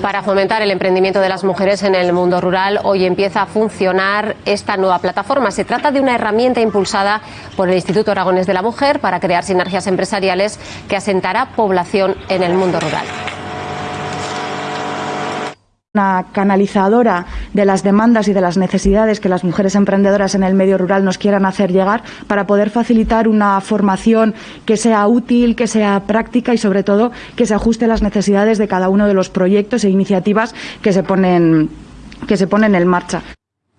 Para fomentar el emprendimiento de las mujeres en el mundo rural, hoy empieza a funcionar esta nueva plataforma. Se trata de una herramienta impulsada por el Instituto Aragones de la Mujer para crear sinergias empresariales que asentará población en el mundo rural una canalizadora de las demandas y de las necesidades que las mujeres emprendedoras en el medio rural nos quieran hacer llegar para poder facilitar una formación que sea útil, que sea práctica y sobre todo que se ajuste a las necesidades de cada uno de los proyectos e iniciativas que se ponen que se ponen en marcha.